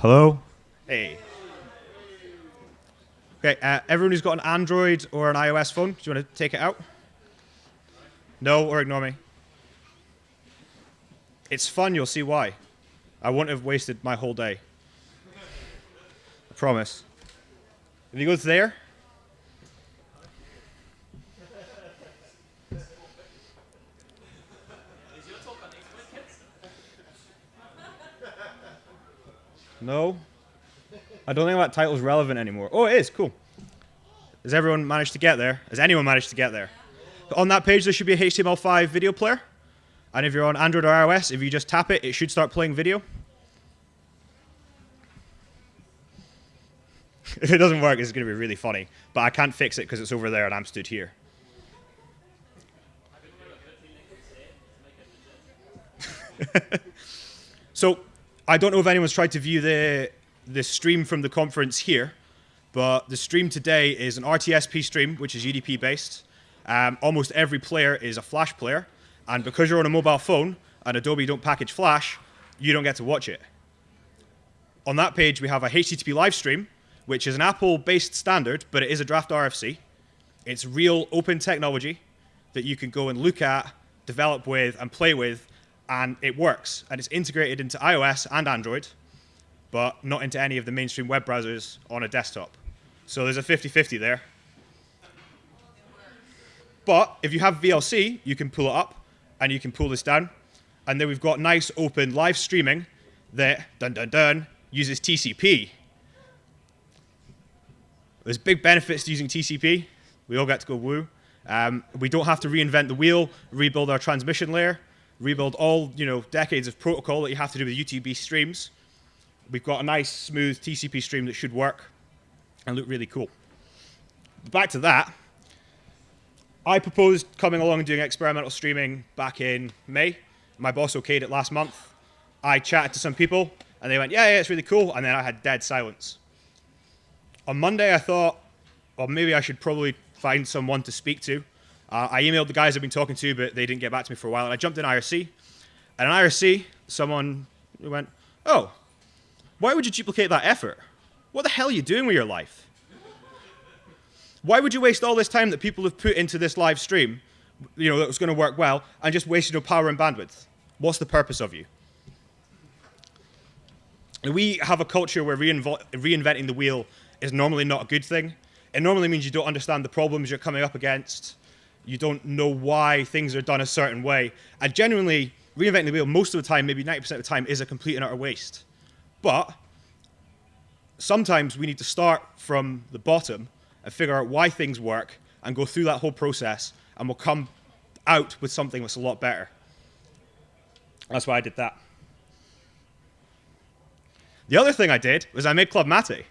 Hello? Hey. Okay, uh, everyone who's got an Android or an iOS phone, do you want to take it out? No, or ignore me. It's fun, you'll see why. I wouldn't have wasted my whole day. I promise. If you go to there, No? I don't think that title's relevant anymore. Oh, it is. Cool. Has everyone managed to get there? Has anyone managed to get there? On that page, there should be a HTML5 video player. And if you're on Android or iOS, if you just tap it, it should start playing video. if it doesn't work, it's going to be really funny. But I can't fix it because it's over there and I'm stood here. so I don't know if anyone's tried to view the, the stream from the conference here, but the stream today is an RTSP stream, which is UDP based. Um, almost every player is a Flash player, and because you're on a mobile phone and Adobe don't package Flash, you don't get to watch it. On that page, we have a HTTP live stream, which is an Apple-based standard, but it is a draft RFC. It's real open technology that you can go and look at, develop with, and play with and it works. And it's integrated into iOS and Android, but not into any of the mainstream web browsers on a desktop. So there's a 50-50 there. But if you have VLC, you can pull it up, and you can pull this down. And then we've got nice open live streaming that, dun dun dun, uses TCP. There's big benefits to using TCP. We all get to go woo. Um, we don't have to reinvent the wheel, rebuild our transmission layer rebuild all you know decades of protocol that you have to do with UDP streams. We've got a nice, smooth TCP stream that should work and look really cool. Back to that. I proposed coming along and doing experimental streaming back in May. My boss okayed it last month. I chatted to some people, and they went, yeah, yeah, it's really cool. And then I had dead silence. On Monday, I thought, well, maybe I should probably find someone to speak to. Uh, I emailed the guys I've been talking to, but they didn't get back to me for a while. And I jumped in IRC. And in IRC, someone went, oh, why would you duplicate that effort? What the hell are you doing with your life? Why would you waste all this time that people have put into this live stream, you know, that was going to work well, and just waste your power and bandwidth? What's the purpose of you? We have a culture where reinventing the wheel is normally not a good thing. It normally means you don't understand the problems you're coming up against you don't know why things are done a certain way. And genuinely, reinventing the wheel most of the time, maybe 90% of the time, is a complete and utter waste. But sometimes we need to start from the bottom and figure out why things work and go through that whole process, and we'll come out with something that's a lot better. That's why I did that. The other thing I did was I made Club Mate.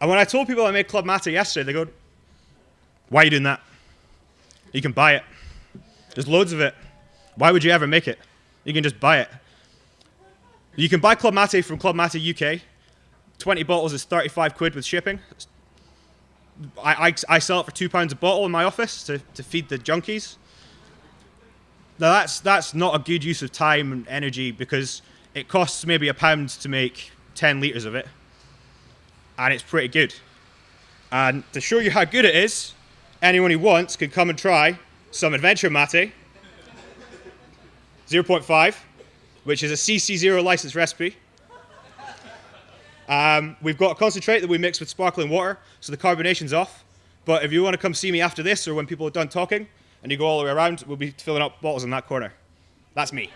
And when I told people I made Club Mate yesterday, they go, why are you doing that? You can buy it. There's loads of it. Why would you ever make it? You can just buy it. You can buy Club Mate from Club Mate UK. 20 bottles is 35 quid with shipping. I, I, I sell it for two pounds a bottle in my office to, to feed the junkies. Now that's, that's not a good use of time and energy because it costs maybe a pound to make 10 litres of it. And it's pretty good. And to show you how good it is, anyone who wants can come and try some Adventure Mate 0.5, which is a CC0 license recipe. Um, we've got a concentrate that we mix with sparkling water, so the carbonation's off. But if you want to come see me after this or when people are done talking and you go all the way around, we'll be filling up bottles in that corner. That's me.